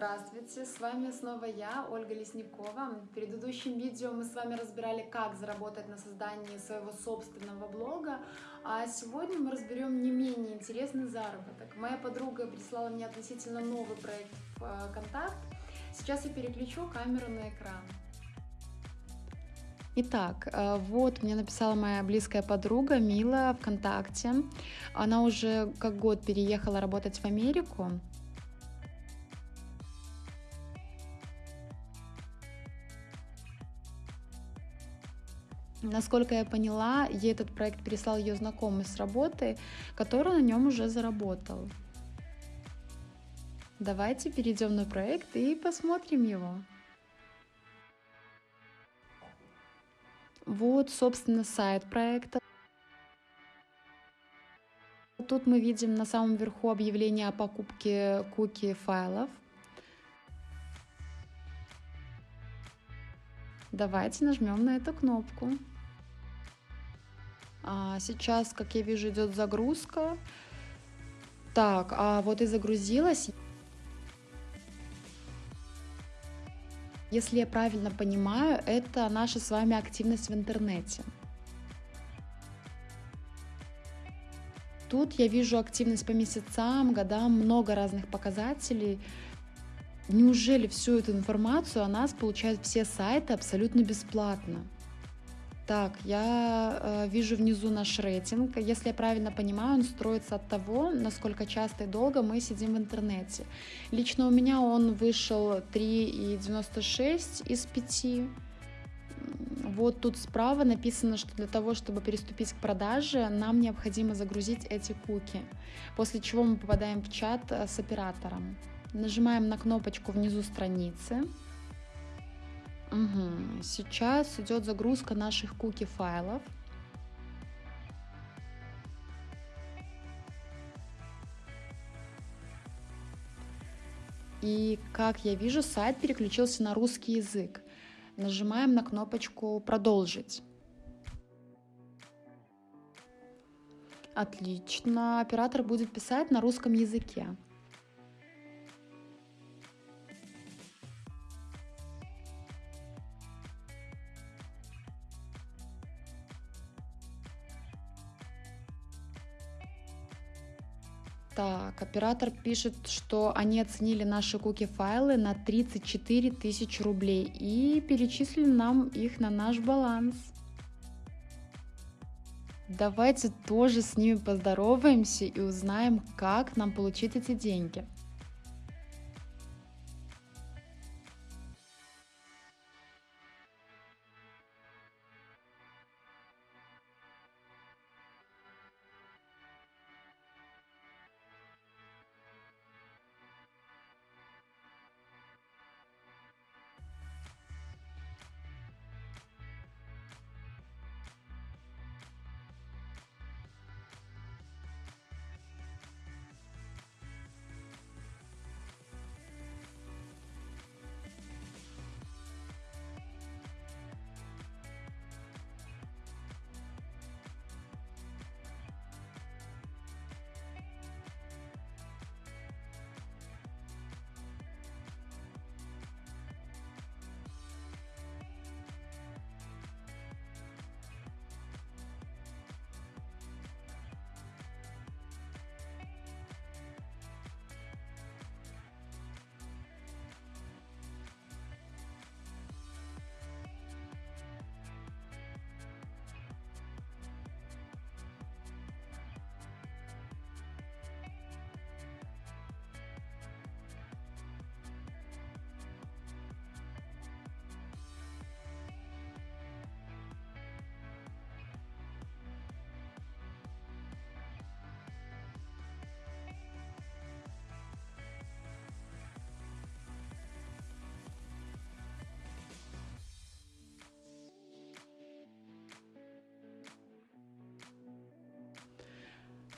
Здравствуйте, с вами снова я, Ольга Лесникова. В предыдущем видео мы с вами разбирали, как заработать на создании своего собственного блога, а сегодня мы разберем не менее интересный заработок. Моя подруга прислала мне относительно новый проект в э, Контакт. Сейчас я переключу камеру на экран. Итак, э, вот мне написала моя близкая подруга Мила ВКонтакте. Она уже как год переехала работать в Америку. Насколько я поняла, ей этот проект прислал ее знакомый с работы, который на нем уже заработал. Давайте перейдем на проект и посмотрим его. Вот, собственно, сайт проекта. Тут мы видим на самом верху объявление о покупке куки файлов. Давайте нажмем на эту кнопку. А сейчас, как я вижу, идет загрузка. Так, а вот и загрузилась. Если я правильно понимаю, это наша с вами активность в интернете. Тут я вижу активность по месяцам, годам, много разных показателей. Неужели всю эту информацию о нас получают все сайты абсолютно бесплатно? Так, я э, вижу внизу наш рейтинг. Если я правильно понимаю, он строится от того, насколько часто и долго мы сидим в интернете. Лично у меня он вышел 3,96 из 5. Вот тут справа написано, что для того, чтобы переступить к продаже, нам необходимо загрузить эти куки, после чего мы попадаем в чат э, с оператором. Нажимаем на кнопочку внизу страницы. Угу. Сейчас идет загрузка наших куки файлов. И как я вижу, сайт переключился на русский язык. Нажимаем на кнопочку «Продолжить». Отлично. Оператор будет писать на русском языке. Так, оператор пишет, что они оценили наши куки-файлы на 34 тысячи рублей и перечислили нам их на наш баланс. Давайте тоже с ними поздороваемся и узнаем, как нам получить эти деньги.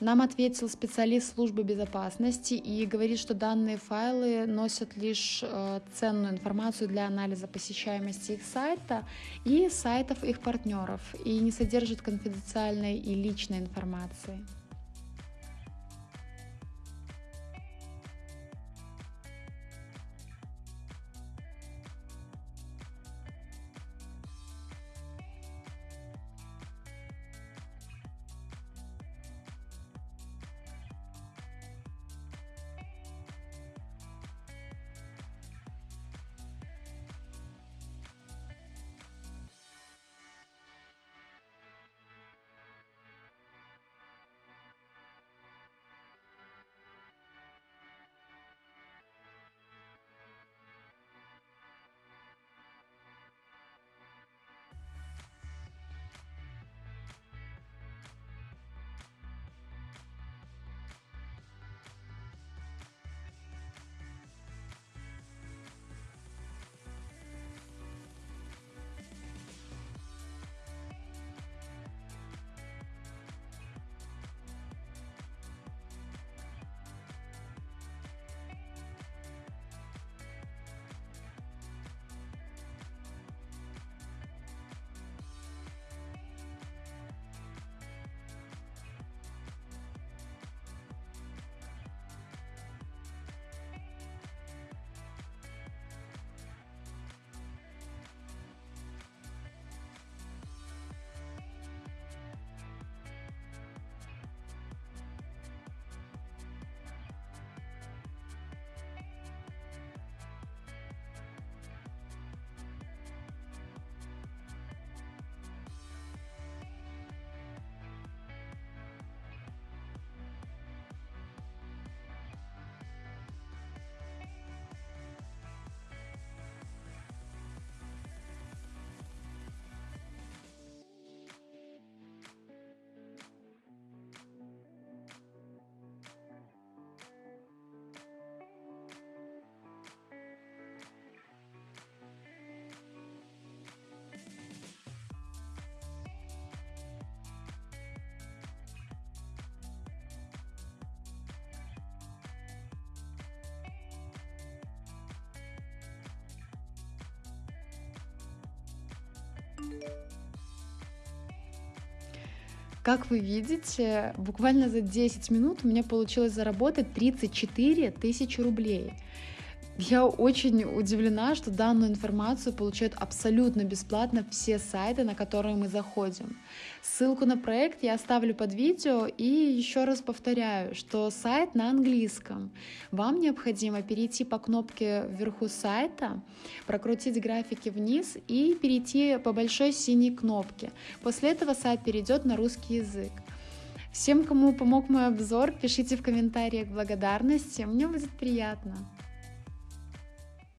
Нам ответил специалист службы безопасности и говорит, что данные файлы носят лишь э, ценную информацию для анализа посещаемости их сайта и сайтов их партнеров и не содержат конфиденциальной и личной информации. Как вы видите, буквально за 10 минут у меня получилось заработать 34 тысячи рублей. Я очень удивлена, что данную информацию получают абсолютно бесплатно все сайты, на которые мы заходим. Ссылку на проект я оставлю под видео и еще раз повторяю, что сайт на английском. Вам необходимо перейти по кнопке вверху сайта, прокрутить графики вниз и перейти по большой синей кнопке. После этого сайт перейдет на русский язык. Всем, кому помог мой обзор, пишите в комментариях благодарности, мне будет приятно.